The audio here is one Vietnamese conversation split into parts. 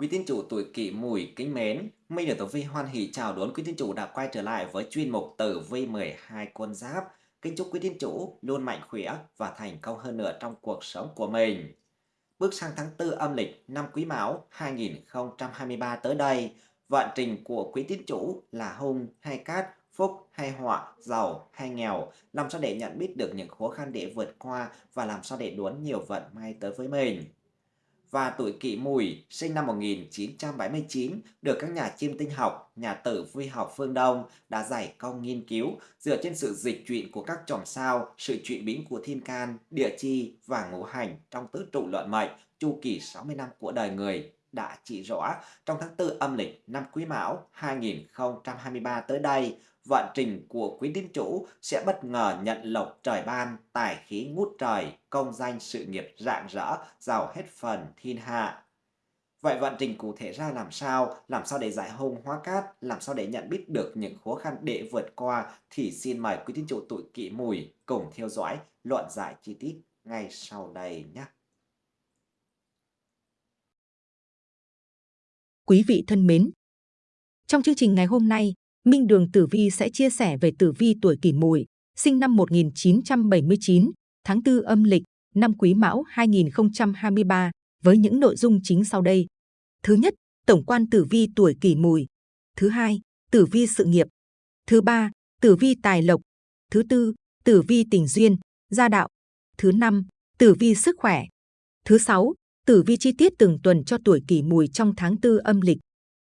Quý tín chủ tuổi Kỷ Mùi kính mến, Minh được Tử Vi hoan hỷ chào đón quý tín chủ đã quay trở lại với chuyên mục Tử Vi 12 con giáp. Kính chúc quý tín chủ luôn mạnh khỏe và thành công hơn nữa trong cuộc sống của mình. Bước sang tháng 4 âm lịch năm Quý Mão 2023 tới đây, vận trình của quý tín chủ là hung hay cát, phúc hay họa, giàu hay nghèo, làm sao để nhận biết được những khó khăn để vượt qua và làm sao để đón nhiều vận may tới với mình và tuổi kỷ mùi sinh năm 1979 được các nhà chiêm tinh học, nhà tử vi học phương Đông đã giải công nghiên cứu dựa trên sự dịch chuyển của các chòm sao, sự chuyển biến của thiên can, địa chi và ngũ hành trong tứ trụ luận mệnh chu kỳ 60 năm của đời người đã chỉ rõ trong tháng 4 âm lịch năm Quý Mão 2023 tới đây, vận trình của quý tín chủ sẽ bất ngờ nhận lộc trời ban, tài khí ngút trời, công danh sự nghiệp rạng rỡ, giàu hết phần thiên hạ. Vậy vận trình cụ thể ra làm sao? Làm sao để giải hung hóa cát? Làm sao để nhận biết được những khó khăn để vượt qua? Thì xin mời quý tín chủ tuổi kỵ mùi cùng theo dõi luận giải chi tiết ngay sau đây nhé. Quý vị thân mến, trong chương trình ngày hôm nay, Minh Đường Tử Vi sẽ chia sẻ về tử vi tuổi kỷ mùi, sinh năm 1979, tháng 4 âm lịch, năm Quý Mão 2023, với những nội dung chính sau đây. Thứ nhất, tổng quan tử vi tuổi kỷ mùi. Thứ hai, tử vi sự nghiệp. Thứ ba, tử vi tài lộc. Thứ tư, tử vi tình duyên, gia đạo. Thứ năm, tử vi sức khỏe. Thứ sáu, tử vi chi tiết từng tuần cho tuổi kỷ mùi trong tháng tư âm lịch.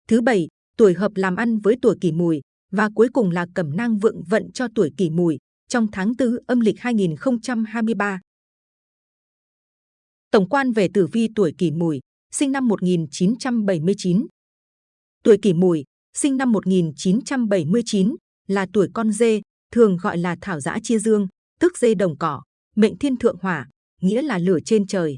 Thứ bảy, tuổi hợp làm ăn với tuổi kỷ mùi và cuối cùng là cẩm nang vượng vận cho tuổi kỷ mùi trong tháng tư âm lịch 2023. Tổng quan về tử vi tuổi kỷ mùi, sinh năm 1979. Tuổi kỷ mùi, sinh năm 1979, là tuổi con dê, thường gọi là thảo giã chia dương, tức dê đồng cỏ, mệnh thiên thượng hỏa, nghĩa là lửa trên trời.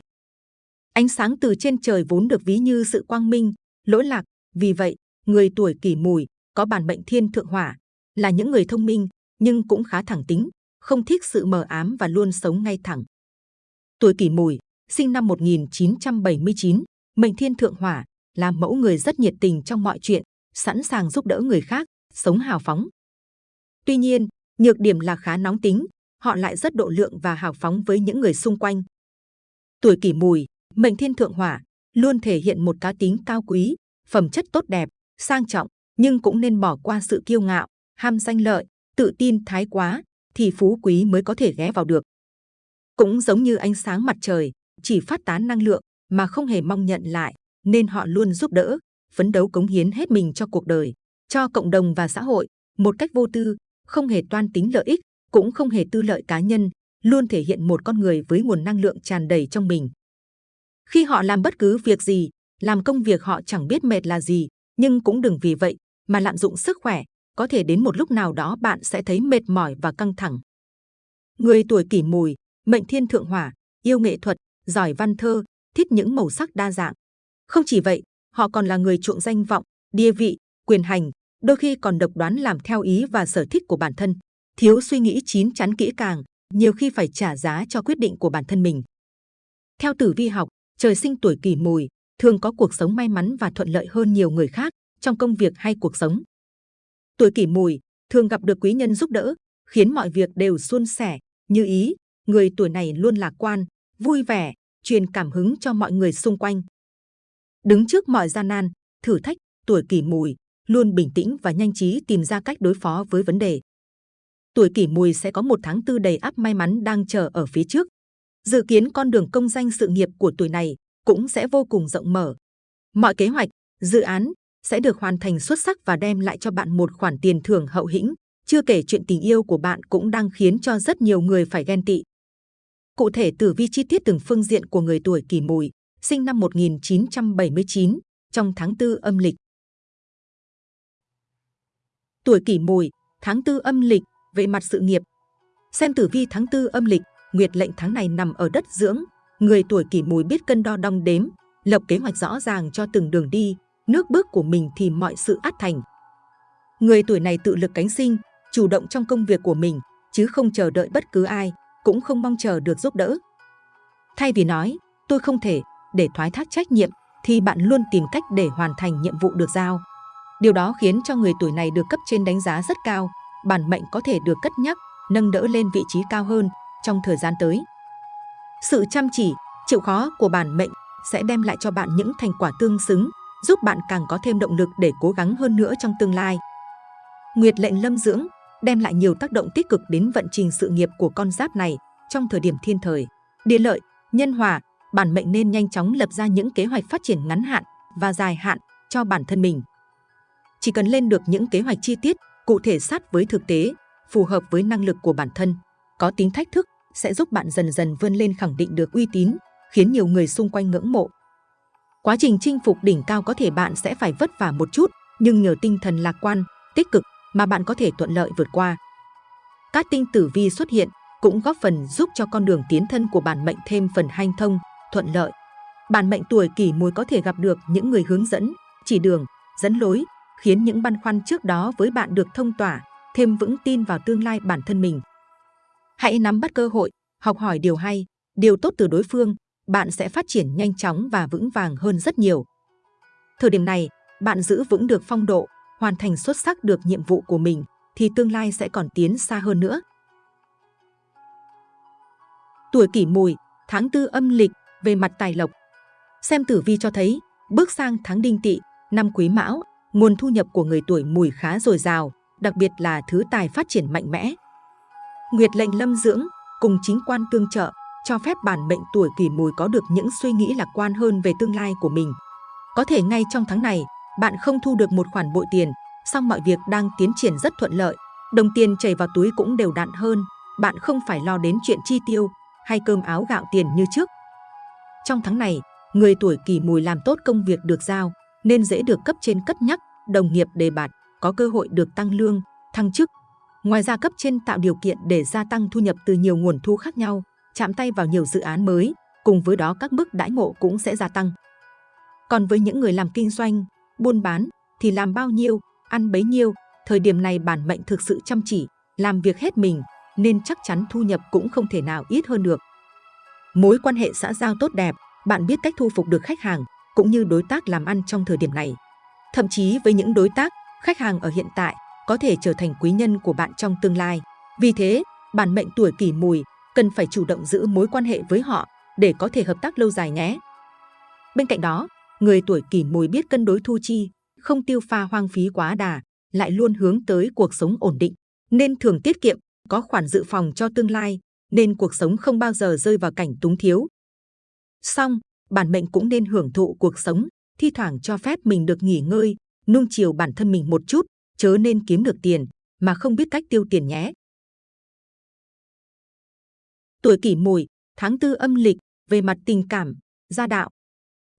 Ánh sáng từ trên trời vốn được ví như sự quang minh, lỗi lạc, vì vậy, người tuổi kỷ mùi có bản mệnh thiên thượng hỏa, là những người thông minh nhưng cũng khá thẳng tính, không thích sự mờ ám và luôn sống ngay thẳng. Tuổi kỷ mùi, sinh năm 1979, mệnh thiên thượng hỏa, là mẫu người rất nhiệt tình trong mọi chuyện, sẵn sàng giúp đỡ người khác, sống hào phóng. Tuy nhiên, nhược điểm là khá nóng tính, họ lại rất độ lượng và hào phóng với những người xung quanh. Tuổi kỷ mùi, mệnh thiên thượng hỏa, luôn thể hiện một cá tính cao quý, phẩm chất tốt đẹp, sang trọng, nhưng cũng nên bỏ qua sự kiêu ngạo, ham danh lợi, tự tin thái quá, thì phú quý mới có thể ghé vào được. Cũng giống như ánh sáng mặt trời, chỉ phát tán năng lượng mà không hề mong nhận lại, nên họ luôn giúp đỡ, phấn đấu cống hiến hết mình cho cuộc đời, cho cộng đồng và xã hội, một cách vô tư, không hề toan tính lợi ích, cũng không hề tư lợi cá nhân, luôn thể hiện một con người với nguồn năng lượng tràn đầy trong mình. Khi họ làm bất cứ việc gì, làm công việc họ chẳng biết mệt là gì, nhưng cũng đừng vì vậy mà lạm dụng sức khỏe, có thể đến một lúc nào đó bạn sẽ thấy mệt mỏi và căng thẳng. Người tuổi kỷ mùi, mệnh thiên thượng hỏa, yêu nghệ thuật, giỏi văn thơ, thích những màu sắc đa dạng. Không chỉ vậy, họ còn là người chuộng danh vọng, địa vị, quyền hành, đôi khi còn độc đoán làm theo ý và sở thích của bản thân, thiếu suy nghĩ chín chắn kỹ càng, nhiều khi phải trả giá cho quyết định của bản thân mình. Theo tử vi học, trời sinh tuổi kỷ mùi, thường có cuộc sống may mắn và thuận lợi hơn nhiều người khác trong công việc hay cuộc sống. Tuổi kỷ mùi thường gặp được quý nhân giúp đỡ, khiến mọi việc đều suôn sẻ, như ý. Người tuổi này luôn lạc quan, vui vẻ, truyền cảm hứng cho mọi người xung quanh. Đứng trước mọi gian nan, thử thách, tuổi kỷ mùi luôn bình tĩnh và nhanh trí tìm ra cách đối phó với vấn đề. Tuổi kỷ mùi sẽ có một tháng tư đầy ắp may mắn đang chờ ở phía trước. Dự kiến con đường công danh sự nghiệp của tuổi này cũng sẽ vô cùng rộng mở. Mọi kế hoạch, dự án sẽ được hoàn thành xuất sắc và đem lại cho bạn một khoản tiền thưởng hậu hĩnh. Chưa kể chuyện tình yêu của bạn cũng đang khiến cho rất nhiều người phải ghen tị. Cụ thể tử vi chi tiết từng phương diện của người tuổi kỷ mùi, sinh năm 1979, trong tháng 4 âm lịch. Tuổi kỷ mùi, tháng 4 âm lịch, về mặt sự nghiệp. Xem tử vi tháng 4 âm lịch, nguyệt lệnh tháng này nằm ở đất dưỡng. Người tuổi kỷ mùi biết cân đo đong đếm, lập kế hoạch rõ ràng cho từng đường đi, nước bước của mình thì mọi sự át thành. Người tuổi này tự lực cánh sinh, chủ động trong công việc của mình, chứ không chờ đợi bất cứ ai, cũng không mong chờ được giúp đỡ. Thay vì nói, tôi không thể, để thoái thác trách nhiệm, thì bạn luôn tìm cách để hoàn thành nhiệm vụ được giao. Điều đó khiến cho người tuổi này được cấp trên đánh giá rất cao, bản mệnh có thể được cất nhắc, nâng đỡ lên vị trí cao hơn trong thời gian tới. Sự chăm chỉ, chịu khó của bản mệnh sẽ đem lại cho bạn những thành quả tương xứng, giúp bạn càng có thêm động lực để cố gắng hơn nữa trong tương lai. Nguyệt lệnh lâm dưỡng đem lại nhiều tác động tích cực đến vận trình sự nghiệp của con giáp này trong thời điểm thiên thời. Địa lợi, nhân hòa, bản mệnh nên nhanh chóng lập ra những kế hoạch phát triển ngắn hạn và dài hạn cho bản thân mình. Chỉ cần lên được những kế hoạch chi tiết, cụ thể sát với thực tế, phù hợp với năng lực của bản thân, có tính thách thức sẽ giúp bạn dần dần vươn lên khẳng định được uy tín, khiến nhiều người xung quanh ngưỡng mộ. Quá trình chinh phục đỉnh cao có thể bạn sẽ phải vất vả một chút, nhưng nhờ tinh thần lạc quan, tích cực mà bạn có thể thuận lợi vượt qua. Các tinh tử vi xuất hiện cũng góp phần giúp cho con đường tiến thân của bản mệnh thêm phần hanh thông, thuận lợi. Bản mệnh tuổi kỷ mùi có thể gặp được những người hướng dẫn, chỉ đường, dẫn lối, khiến những băn khoăn trước đó với bạn được thông tỏa, thêm vững tin vào tương lai bản thân mình. Hãy nắm bắt cơ hội, học hỏi điều hay, điều tốt từ đối phương, bạn sẽ phát triển nhanh chóng và vững vàng hơn rất nhiều. Thời điểm này, bạn giữ vững được phong độ, hoàn thành xuất sắc được nhiệm vụ của mình, thì tương lai sẽ còn tiến xa hơn nữa. Tuổi kỷ mùi, tháng tư âm lịch, về mặt tài lộc. Xem tử vi cho thấy, bước sang tháng đinh tỵ, năm quý mão, nguồn thu nhập của người tuổi mùi khá dồi dào, đặc biệt là thứ tài phát triển mạnh mẽ. Nguyệt lệnh lâm dưỡng cùng chính quan tương trợ cho phép bản mệnh tuổi kỷ mùi có được những suy nghĩ lạc quan hơn về tương lai của mình. Có thể ngay trong tháng này, bạn không thu được một khoản bội tiền, song mọi việc đang tiến triển rất thuận lợi, đồng tiền chảy vào túi cũng đều đặn hơn, bạn không phải lo đến chuyện chi tiêu hay cơm áo gạo tiền như trước. Trong tháng này, người tuổi kỷ mùi làm tốt công việc được giao, nên dễ được cấp trên cất nhắc, đồng nghiệp đề bạt, có cơ hội được tăng lương, thăng chức. Ngoài ra cấp trên tạo điều kiện để gia tăng thu nhập từ nhiều nguồn thu khác nhau, chạm tay vào nhiều dự án mới, cùng với đó các mức đãi ngộ cũng sẽ gia tăng. Còn với những người làm kinh doanh, buôn bán thì làm bao nhiêu, ăn bấy nhiêu, thời điểm này bản mệnh thực sự chăm chỉ, làm việc hết mình nên chắc chắn thu nhập cũng không thể nào ít hơn được. Mối quan hệ xã giao tốt đẹp, bạn biết cách thu phục được khách hàng cũng như đối tác làm ăn trong thời điểm này. Thậm chí với những đối tác, khách hàng ở hiện tại có thể trở thành quý nhân của bạn trong tương lai. Vì thế, bản mệnh tuổi kỷ mùi cần phải chủ động giữ mối quan hệ với họ để có thể hợp tác lâu dài nhé. Bên cạnh đó, người tuổi kỷ mùi biết cân đối thu chi, không tiêu pha hoang phí quá đà, lại luôn hướng tới cuộc sống ổn định, nên thường tiết kiệm, có khoản dự phòng cho tương lai, nên cuộc sống không bao giờ rơi vào cảnh túng thiếu. Song, bản mệnh cũng nên hưởng thụ cuộc sống, thi thoảng cho phép mình được nghỉ ngơi, nung chiều bản thân mình một chút, chớ nên kiếm được tiền mà không biết cách tiêu tiền nhé. Tuổi kỷ mùi, tháng tư âm lịch, về mặt tình cảm, gia đạo.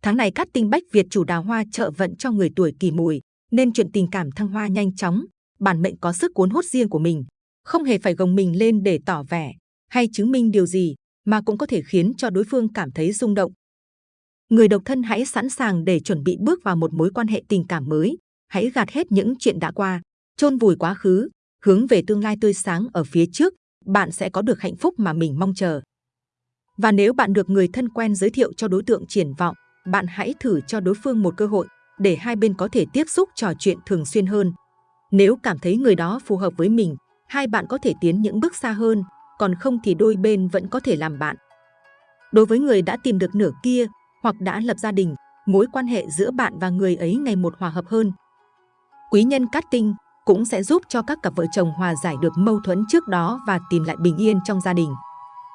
Tháng này các tinh bách Việt chủ đào hoa trợ vận cho người tuổi kỷ mùi, nên chuyện tình cảm thăng hoa nhanh chóng, bản mệnh có sức cuốn hút riêng của mình, không hề phải gồng mình lên để tỏ vẻ hay chứng minh điều gì, mà cũng có thể khiến cho đối phương cảm thấy rung động. Người độc thân hãy sẵn sàng để chuẩn bị bước vào một mối quan hệ tình cảm mới, hãy gạt hết những chuyện đã qua, chôn vùi quá khứ, hướng về tương lai tươi sáng ở phía trước, bạn sẽ có được hạnh phúc mà mình mong chờ. Và nếu bạn được người thân quen giới thiệu cho đối tượng triển vọng, bạn hãy thử cho đối phương một cơ hội để hai bên có thể tiếp xúc trò chuyện thường xuyên hơn. Nếu cảm thấy người đó phù hợp với mình, hai bạn có thể tiến những bước xa hơn, còn không thì đôi bên vẫn có thể làm bạn. Đối với người đã tìm được nửa kia hoặc đã lập gia đình, mối quan hệ giữa bạn và người ấy ngày một hòa hợp hơn. Quý nhân cát tinh cũng sẽ giúp cho các cặp vợ chồng hòa giải được mâu thuẫn trước đó và tìm lại bình yên trong gia đình.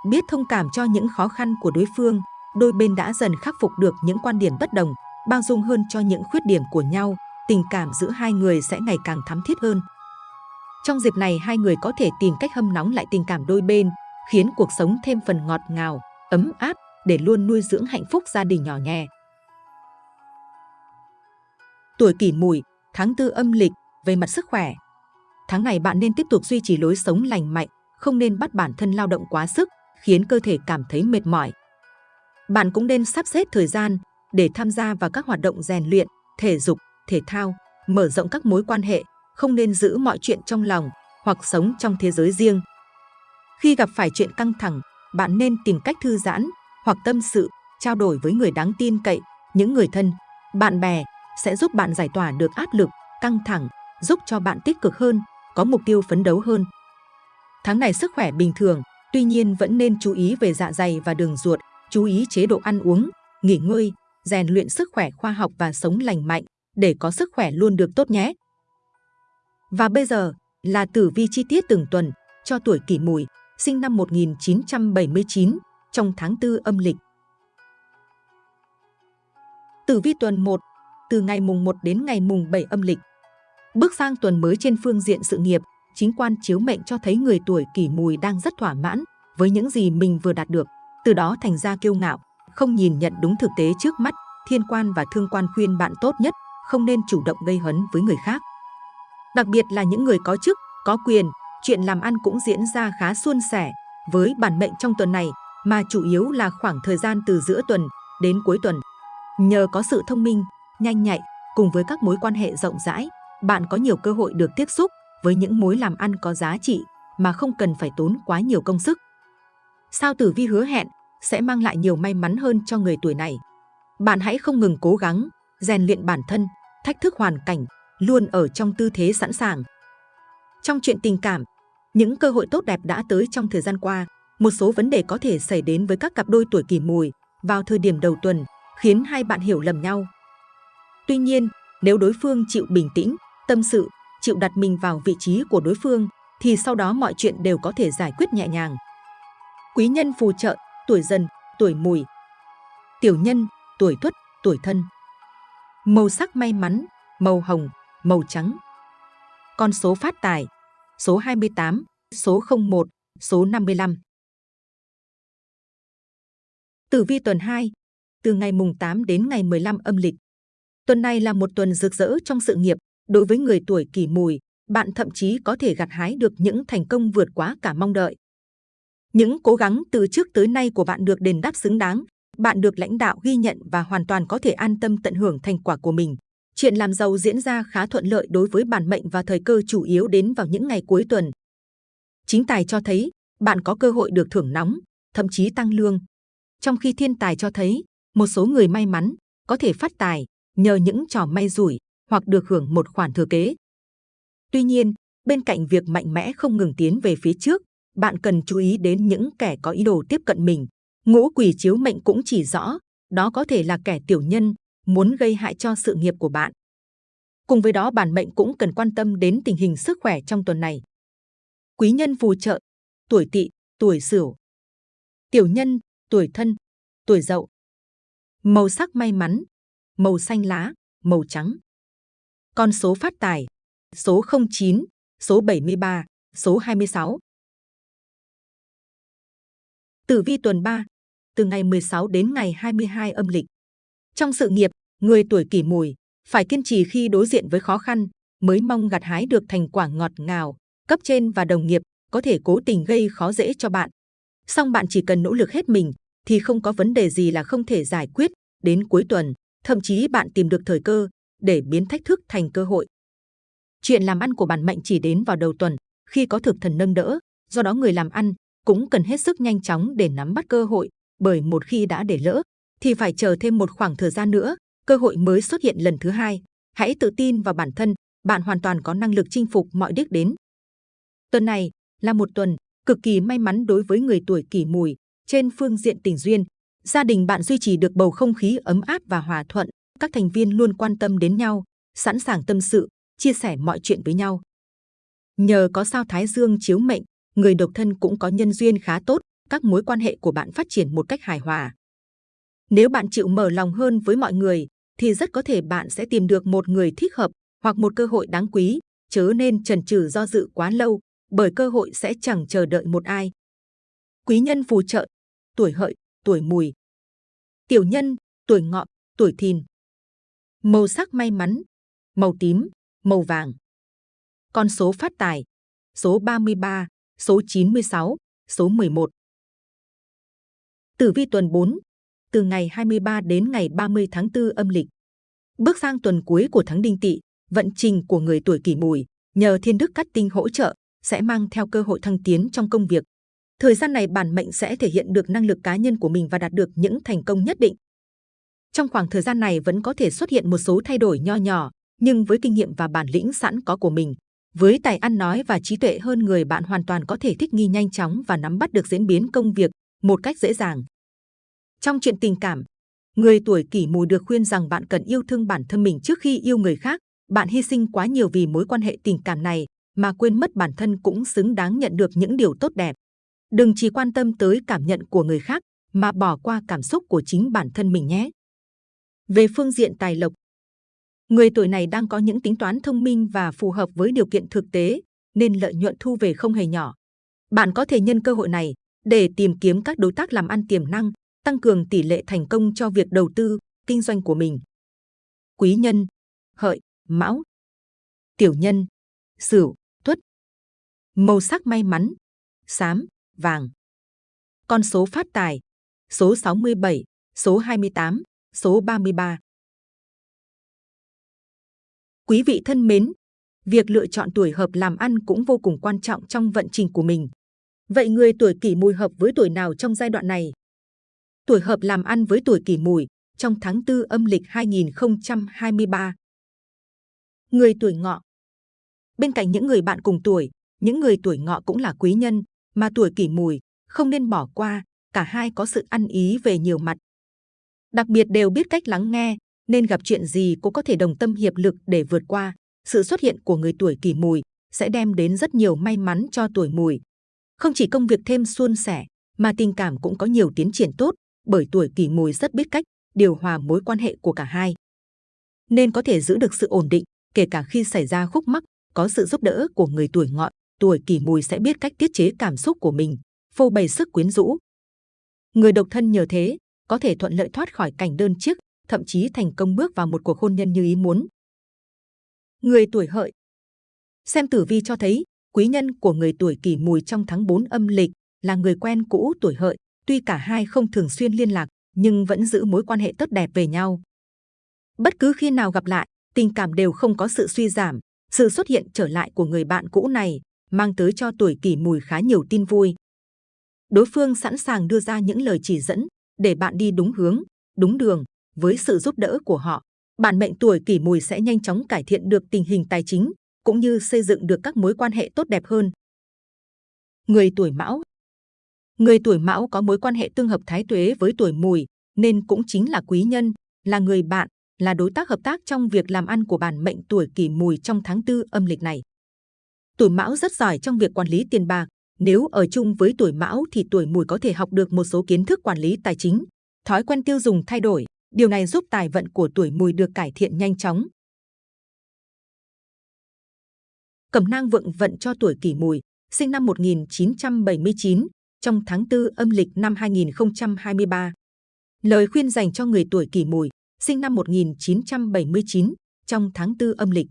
Biết thông cảm cho những khó khăn của đối phương, đôi bên đã dần khắc phục được những quan điểm bất đồng, bao dung hơn cho những khuyết điểm của nhau, tình cảm giữa hai người sẽ ngày càng thắm thiết hơn. Trong dịp này hai người có thể tìm cách hâm nóng lại tình cảm đôi bên, khiến cuộc sống thêm phần ngọt ngào, ấm áp để luôn nuôi dưỡng hạnh phúc gia đình nhỏ nhẹ. Tuổi kỷ mùi, tháng tư âm lịch, về mặt sức khỏe. Tháng này bạn nên tiếp tục duy trì lối sống lành mạnh, không nên bắt bản thân lao động quá sức, khiến cơ thể cảm thấy mệt mỏi. Bạn cũng nên sắp xếp thời gian để tham gia vào các hoạt động rèn luyện, thể dục, thể thao, mở rộng các mối quan hệ, không nên giữ mọi chuyện trong lòng hoặc sống trong thế giới riêng. Khi gặp phải chuyện căng thẳng, bạn nên tìm cách thư giãn hoặc tâm sự, trao đổi với người đáng tin cậy những người thân, bạn bè sẽ giúp bạn giải tỏa được áp lực, căng thẳng, giúp cho bạn tích cực hơn, có mục tiêu phấn đấu hơn. Tháng này sức khỏe bình thường, tuy nhiên vẫn nên chú ý về dạ dày và đường ruột, chú ý chế độ ăn uống, nghỉ ngơi, rèn luyện sức khỏe khoa học và sống lành mạnh để có sức khỏe luôn được tốt nhé. Và bây giờ là tử vi chi tiết từng tuần cho tuổi kỷ mùi, sinh năm 1979 trong tháng 4 âm lịch. Tử vi tuần 1, từ ngày mùng 1 đến ngày mùng 7 âm lịch. Bước sang tuần mới trên phương diện sự nghiệp, chính quan chiếu mệnh cho thấy người tuổi kỷ mùi đang rất thỏa mãn với những gì mình vừa đạt được, từ đó thành ra kiêu ngạo, không nhìn nhận đúng thực tế trước mắt, thiên quan và thương quan khuyên bạn tốt nhất không nên chủ động gây hấn với người khác. Đặc biệt là những người có chức, có quyền, chuyện làm ăn cũng diễn ra khá suôn sẻ với bản mệnh trong tuần này, mà chủ yếu là khoảng thời gian từ giữa tuần đến cuối tuần. Nhờ có sự thông minh, nhanh nhạy cùng với các mối quan hệ rộng rãi, bạn có nhiều cơ hội được tiếp xúc với những mối làm ăn có giá trị mà không cần phải tốn quá nhiều công sức. Sao tử vi hứa hẹn sẽ mang lại nhiều may mắn hơn cho người tuổi này. Bạn hãy không ngừng cố gắng, rèn luyện bản thân, thách thức hoàn cảnh, luôn ở trong tư thế sẵn sàng. Trong chuyện tình cảm, những cơ hội tốt đẹp đã tới trong thời gian qua, một số vấn đề có thể xảy đến với các cặp đôi tuổi kỷ mùi vào thời điểm đầu tuần, khiến hai bạn hiểu lầm nhau. Tuy nhiên, nếu đối phương chịu bình tĩnh, tâm sự, chịu đặt mình vào vị trí của đối phương, thì sau đó mọi chuyện đều có thể giải quyết nhẹ nhàng. Quý nhân phù trợ, tuổi dần, tuổi mùi. Tiểu nhân, tuổi tuất, tuổi thân. Màu sắc may mắn, màu hồng, màu trắng. Con số phát tài, số 28, số 01, số 55. Tử vi tuần 2, từ ngày mùng 8 đến ngày 15 âm lịch. Tuần này là một tuần rực rỡ trong sự nghiệp. Đối với người tuổi kỷ mùi, bạn thậm chí có thể gặt hái được những thành công vượt quá cả mong đợi. Những cố gắng từ trước tới nay của bạn được đền đáp xứng đáng, bạn được lãnh đạo ghi nhận và hoàn toàn có thể an tâm tận hưởng thành quả của mình. Chuyện làm giàu diễn ra khá thuận lợi đối với bản mệnh và thời cơ chủ yếu đến vào những ngày cuối tuần. Chính tài cho thấy bạn có cơ hội được thưởng nóng, thậm chí tăng lương. Trong khi thiên tài cho thấy một số người may mắn có thể phát tài nhờ những trò may rủi hoặc được hưởng một khoản thừa kế. Tuy nhiên, bên cạnh việc mạnh mẽ không ngừng tiến về phía trước, bạn cần chú ý đến những kẻ có ý đồ tiếp cận mình. Ngũ quỷ chiếu mệnh cũng chỉ rõ, đó có thể là kẻ tiểu nhân, muốn gây hại cho sự nghiệp của bạn. Cùng với đó bản mệnh cũng cần quan tâm đến tình hình sức khỏe trong tuần này. Quý nhân phù trợ, tuổi tỵ, tuổi sửu. Tiểu nhân, tuổi thân, tuổi dậu. Màu sắc may mắn, màu xanh lá, màu trắng. Con số phát tài, số 09, số 73, số 26. Tử vi tuần 3, từ ngày 16 đến ngày 22 âm lịch. Trong sự nghiệp, người tuổi kỷ mùi phải kiên trì khi đối diện với khó khăn mới mong gặt hái được thành quả ngọt ngào. Cấp trên và đồng nghiệp có thể cố tình gây khó dễ cho bạn. Song bạn chỉ cần nỗ lực hết mình thì không có vấn đề gì là không thể giải quyết. Đến cuối tuần, thậm chí bạn tìm được thời cơ để biến thách thức thành cơ hội. Chuyện làm ăn của bản mệnh chỉ đến vào đầu tuần khi có thực thần nâng đỡ, do đó người làm ăn cũng cần hết sức nhanh chóng để nắm bắt cơ hội, bởi một khi đã để lỡ, thì phải chờ thêm một khoảng thời gian nữa, cơ hội mới xuất hiện lần thứ hai. Hãy tự tin vào bản thân, bạn hoàn toàn có năng lực chinh phục mọi đích đến. Tuần này là một tuần cực kỳ may mắn đối với người tuổi kỷ mùi. Trên phương diện tình duyên, gia đình bạn duy trì được bầu không khí ấm áp và hòa thuận. Các thành viên luôn quan tâm đến nhau, sẵn sàng tâm sự, chia sẻ mọi chuyện với nhau. Nhờ có sao Thái Dương chiếu mệnh, người độc thân cũng có nhân duyên khá tốt, các mối quan hệ của bạn phát triển một cách hài hòa. Nếu bạn chịu mở lòng hơn với mọi người, thì rất có thể bạn sẽ tìm được một người thích hợp hoặc một cơ hội đáng quý, chớ nên chần chừ do dự quá lâu, bởi cơ hội sẽ chẳng chờ đợi một ai. Quý nhân phù trợ, tuổi hợi, tuổi mùi. Tiểu nhân, tuổi ngọ, tuổi thìn. Màu sắc may mắn, màu tím, màu vàng. Con số phát tài, số 33, số 96, số 11. Tử vi tuần 4, từ ngày 23 đến ngày 30 tháng 4 âm lịch. Bước sang tuần cuối của tháng Đinh Tỵ, vận trình của người tuổi Kỷ Mùi nhờ thiên đức cắt tinh hỗ trợ sẽ mang theo cơ hội thăng tiến trong công việc. Thời gian này bản mệnh sẽ thể hiện được năng lực cá nhân của mình và đạt được những thành công nhất định. Trong khoảng thời gian này vẫn có thể xuất hiện một số thay đổi nho nhỏ, nhưng với kinh nghiệm và bản lĩnh sẵn có của mình, với tài ăn nói và trí tuệ hơn người bạn hoàn toàn có thể thích nghi nhanh chóng và nắm bắt được diễn biến công việc một cách dễ dàng. Trong chuyện tình cảm, người tuổi kỷ mùi được khuyên rằng bạn cần yêu thương bản thân mình trước khi yêu người khác. Bạn hy sinh quá nhiều vì mối quan hệ tình cảm này mà quên mất bản thân cũng xứng đáng nhận được những điều tốt đẹp. Đừng chỉ quan tâm tới cảm nhận của người khác mà bỏ qua cảm xúc của chính bản thân mình nhé. Về phương diện tài lộc, người tuổi này đang có những tính toán thông minh và phù hợp với điều kiện thực tế, nên lợi nhuận thu về không hề nhỏ. Bạn có thể nhân cơ hội này để tìm kiếm các đối tác làm ăn tiềm năng, tăng cường tỷ lệ thành công cho việc đầu tư, kinh doanh của mình. Quý nhân, hợi, mão, tiểu nhân, sửu, tuất. Màu sắc may mắn, xám, vàng. Con số phát tài, số 67, số 28, số 33. Quý vị thân mến, việc lựa chọn tuổi hợp làm ăn cũng vô cùng quan trọng trong vận trình của mình. Vậy người tuổi kỷ mùi hợp với tuổi nào trong giai đoạn này? Tuổi hợp làm ăn với tuổi kỷ mùi trong tháng 4 âm lịch 2023. Người tuổi ngọ Bên cạnh những người bạn cùng tuổi, những người tuổi ngọ cũng là quý nhân, mà tuổi kỷ mùi không nên bỏ qua, cả hai có sự ăn ý về nhiều mặt. Đặc biệt đều biết cách lắng nghe, nên gặp chuyện gì cũng có thể đồng tâm hiệp lực để vượt qua. Sự xuất hiện của người tuổi kỷ mùi sẽ đem đến rất nhiều may mắn cho tuổi mùi. Không chỉ công việc thêm suôn sẻ, mà tình cảm cũng có nhiều tiến triển tốt, bởi tuổi kỷ mùi rất biết cách điều hòa mối quan hệ của cả hai. Nên có thể giữ được sự ổn định, kể cả khi xảy ra khúc mắc, có sự giúp đỡ của người tuổi ngọ, tuổi kỷ mùi sẽ biết cách tiết chế cảm xúc của mình, phô bày sức quyến rũ. Người độc thân nhờ thế, có thể thuận lợi thoát khỏi cảnh đơn chiếc, thậm chí thành công bước vào một cuộc hôn nhân như ý muốn. Người tuổi hợi Xem tử vi cho thấy, quý nhân của người tuổi kỷ mùi trong tháng 4 âm lịch là người quen cũ tuổi hợi, tuy cả hai không thường xuyên liên lạc, nhưng vẫn giữ mối quan hệ tốt đẹp về nhau. Bất cứ khi nào gặp lại, tình cảm đều không có sự suy giảm. Sự xuất hiện trở lại của người bạn cũ này mang tới cho tuổi kỷ mùi khá nhiều tin vui. Đối phương sẵn sàng đưa ra những lời chỉ dẫn để bạn đi đúng hướng, đúng đường. Với sự giúp đỡ của họ, bản mệnh tuổi kỷ mùi sẽ nhanh chóng cải thiện được tình hình tài chính, cũng như xây dựng được các mối quan hệ tốt đẹp hơn. Người tuổi mão Người tuổi mão có mối quan hệ tương hợp thái tuế với tuổi mùi, nên cũng chính là quý nhân, là người bạn, là đối tác hợp tác trong việc làm ăn của bản mệnh tuổi kỷ mùi trong tháng tư âm lịch này. Tuổi mão rất giỏi trong việc quản lý tiền bạc. Nếu ở chung với tuổi mão thì tuổi mùi có thể học được một số kiến thức quản lý tài chính. Thói quen tiêu dùng thay đổi, điều này giúp tài vận của tuổi mùi được cải thiện nhanh chóng. Cẩm nang vượng vận cho tuổi kỷ mùi, sinh năm 1979, trong tháng 4 âm lịch năm 2023. Lời khuyên dành cho người tuổi kỷ mùi, sinh năm 1979, trong tháng 4 âm lịch.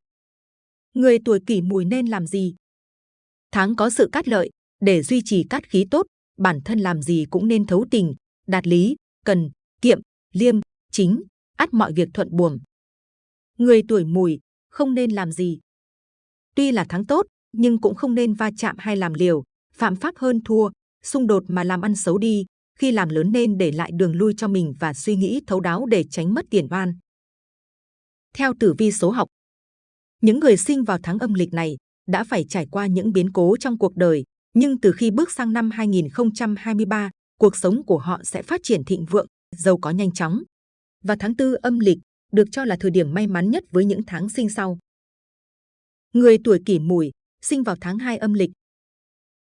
Người tuổi kỷ mùi nên làm gì? Tháng có sự cát lợi, để duy trì cát khí tốt, bản thân làm gì cũng nên thấu tình, đạt lý, cần, kiệm, liêm, chính, ắt mọi việc thuận buồm. Người tuổi mùi không nên làm gì. Tuy là tháng tốt, nhưng cũng không nên va chạm hay làm liều, phạm pháp hơn thua, xung đột mà làm ăn xấu đi, khi làm lớn nên để lại đường lui cho mình và suy nghĩ thấu đáo để tránh mất tiền oan. Theo tử vi số học, những người sinh vào tháng âm lịch này đã phải trải qua những biến cố trong cuộc đời, nhưng từ khi bước sang năm 2023, cuộc sống của họ sẽ phát triển thịnh vượng, giàu có nhanh chóng. Và tháng tư âm lịch được cho là thời điểm may mắn nhất với những tháng sinh sau. Người tuổi kỷ mùi sinh vào tháng 2 âm lịch.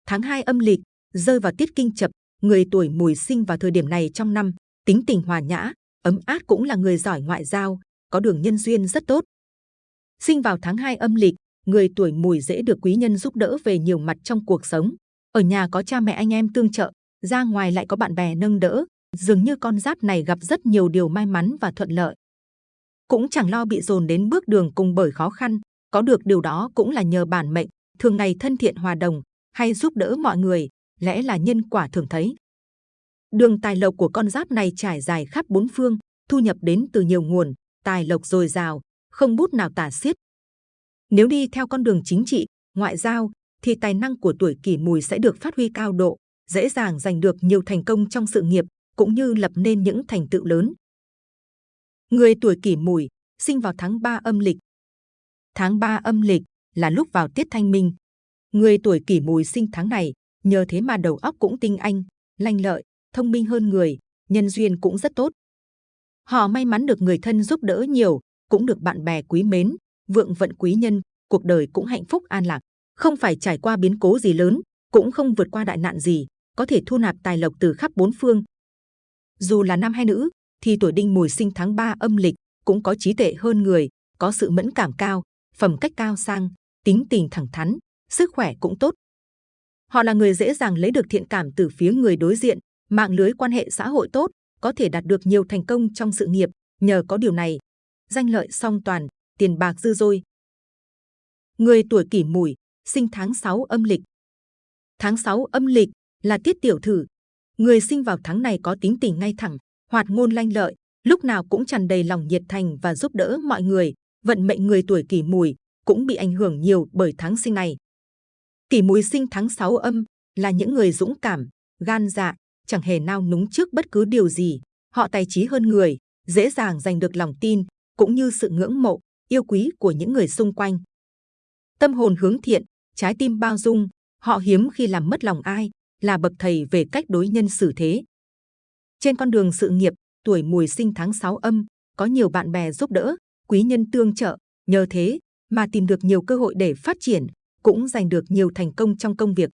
Tháng 2 âm lịch rơi vào tiết kinh chập, người tuổi mùi sinh vào thời điểm này trong năm, tính tình hòa nhã, ấm áp cũng là người giỏi ngoại giao, có đường nhân duyên rất tốt. Sinh vào tháng 2 âm lịch, người tuổi mùi dễ được quý nhân giúp đỡ về nhiều mặt trong cuộc sống. Ở nhà có cha mẹ anh em tương trợ, ra ngoài lại có bạn bè nâng đỡ, dường như con giáp này gặp rất nhiều điều may mắn và thuận lợi. Cũng chẳng lo bị dồn đến bước đường cùng bởi khó khăn, có được điều đó cũng là nhờ bản mệnh, thường ngày thân thiện hòa đồng, hay giúp đỡ mọi người, lẽ là nhân quả thường thấy. Đường tài lộc của con giáp này trải dài khắp bốn phương, thu nhập đến từ nhiều nguồn, tài lộc dồi dào, không bút nào tả xiết. Nếu đi theo con đường chính trị, ngoại giao, thì tài năng của tuổi kỷ mùi sẽ được phát huy cao độ, dễ dàng giành được nhiều thành công trong sự nghiệp, cũng như lập nên những thành tựu lớn. Người tuổi kỷ mùi, sinh vào tháng 3 âm lịch. Tháng 3 âm lịch là lúc vào tiết thanh minh. Người tuổi kỷ mùi sinh tháng này, nhờ thế mà đầu óc cũng tinh anh, lanh lợi, thông minh hơn người, nhân duyên cũng rất tốt. Họ may mắn được người thân giúp đỡ nhiều, cũng được bạn bè quý mến, vượng vận quý nhân, cuộc đời cũng hạnh phúc an lạc, không phải trải qua biến cố gì lớn, cũng không vượt qua đại nạn gì, có thể thu nạp tài lộc từ khắp bốn phương. Dù là nam hay nữ, thì tuổi đinh mùi sinh tháng 3 âm lịch cũng có trí tệ hơn người, có sự mẫn cảm cao, phẩm cách cao sang, tính tình thẳng thắn, sức khỏe cũng tốt. Họ là người dễ dàng lấy được thiện cảm từ phía người đối diện, mạng lưới quan hệ xã hội tốt, có thể đạt được nhiều thành công trong sự nghiệp. Nhờ có điều này, danh lợi song toàn, tiền bạc dư dôi. Người tuổi kỷ mùi, sinh tháng 6 âm lịch. Tháng 6 âm lịch là tiết tiểu thử. Người sinh vào tháng này có tính tình ngay thẳng, hoạt ngôn lanh lợi, lúc nào cũng tràn đầy lòng nhiệt thành và giúp đỡ mọi người. Vận mệnh người tuổi kỷ mùi cũng bị ảnh hưởng nhiều bởi tháng sinh này. Kỷ mùi sinh tháng 6 âm là những người dũng cảm, gan dạ, chẳng hề nao núng trước bất cứ điều gì. Họ tài trí hơn người, dễ dàng giành được lòng tin, cũng như sự ngưỡng mộ, yêu quý của những người xung quanh. Tâm hồn hướng thiện, trái tim bao dung, họ hiếm khi làm mất lòng ai, là bậc thầy về cách đối nhân xử thế. Trên con đường sự nghiệp, tuổi mùi sinh tháng 6 âm, có nhiều bạn bè giúp đỡ, quý nhân tương trợ, nhờ thế mà tìm được nhiều cơ hội để phát triển, cũng giành được nhiều thành công trong công việc.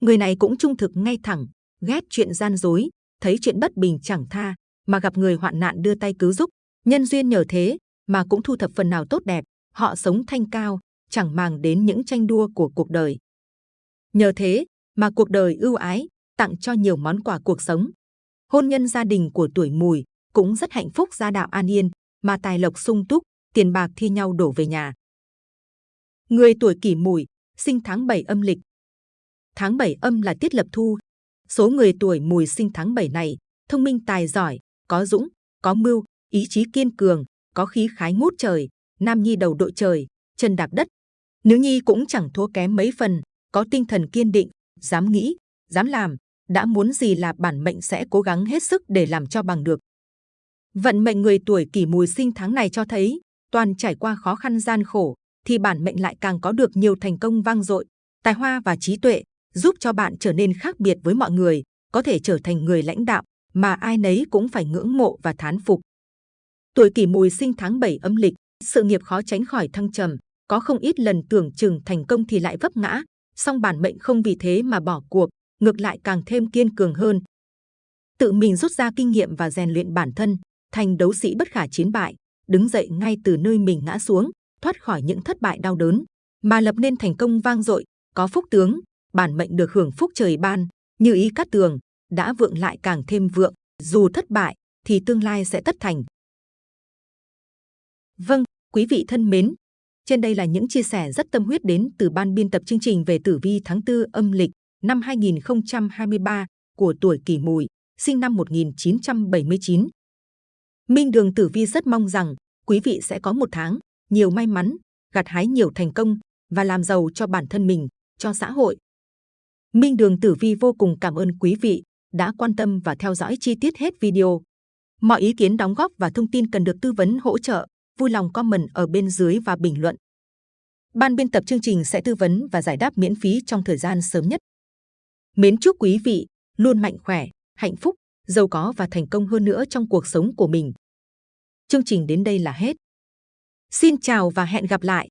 Người này cũng trung thực ngay thẳng, ghét chuyện gian dối, thấy chuyện bất bình chẳng tha, mà gặp người hoạn nạn đưa tay cứu giúp, nhân duyên nhờ thế mà cũng thu thập phần nào tốt đẹp, họ sống thanh cao, chẳng màng đến những tranh đua của cuộc đời. Nhờ thế mà cuộc đời ưu ái, tặng cho nhiều món quà cuộc sống. Hôn nhân gia đình của tuổi mùi cũng rất hạnh phúc gia đạo an yên, mà tài lộc sung túc, tiền bạc thi nhau đổ về nhà. Người tuổi kỷ mùi, sinh tháng 7 âm lịch. Tháng 7 âm là tiết lập thu. Số người tuổi mùi sinh tháng 7 này, thông minh tài giỏi, có dũng, có mưu, ý chí kiên cường, có khí khái ngút trời, nam nhi đầu đội trời, chân đạp đất. Nữ nhi cũng chẳng thua kém mấy phần, có tinh thần kiên định, dám nghĩ, dám làm, đã muốn gì là bản mệnh sẽ cố gắng hết sức để làm cho bằng được. Vận mệnh người tuổi kỷ mùi sinh tháng này cho thấy, toàn trải qua khó khăn gian khổ, thì bản mệnh lại càng có được nhiều thành công vang dội, tài hoa và trí tuệ, giúp cho bạn trở nên khác biệt với mọi người, có thể trở thành người lãnh đạo mà ai nấy cũng phải ngưỡng mộ và thán phục. Tuổi kỷ mùi sinh tháng 7 âm lịch, sự nghiệp khó tránh khỏi thăng trầm, có không ít lần tưởng chừng thành công thì lại vấp ngã, song bản mệnh không vì thế mà bỏ cuộc, ngược lại càng thêm kiên cường hơn. Tự mình rút ra kinh nghiệm và rèn luyện bản thân, thành đấu sĩ bất khả chiến bại, đứng dậy ngay từ nơi mình ngã xuống, thoát khỏi những thất bại đau đớn, mà lập nên thành công vang dội, có phúc tướng, bản mệnh được hưởng phúc trời ban, như ý cát tường, đã vượng lại càng thêm vượng, dù thất bại thì tương lai sẽ tất thành. Vâng, quý vị thân mến, trên đây là những chia sẻ rất tâm huyết đến từ ban biên tập chương trình về tử vi tháng 4 âm lịch năm 2023 của tuổi Kỷ Mùi, sinh năm 1979. Minh Đường Tử Vi rất mong rằng quý vị sẽ có một tháng nhiều may mắn, gặt hái nhiều thành công và làm giàu cho bản thân mình, cho xã hội. Minh Đường Tử Vi vô cùng cảm ơn quý vị đã quan tâm và theo dõi chi tiết hết video. Mọi ý kiến đóng góp và thông tin cần được tư vấn hỗ trợ, vui lòng comment ở bên dưới và bình luận. Ban biên tập chương trình sẽ tư vấn và giải đáp miễn phí trong thời gian sớm nhất. Mến chúc quý vị luôn mạnh khỏe, hạnh phúc, giàu có và thành công hơn nữa trong cuộc sống của mình. Chương trình đến đây là hết. Xin chào và hẹn gặp lại!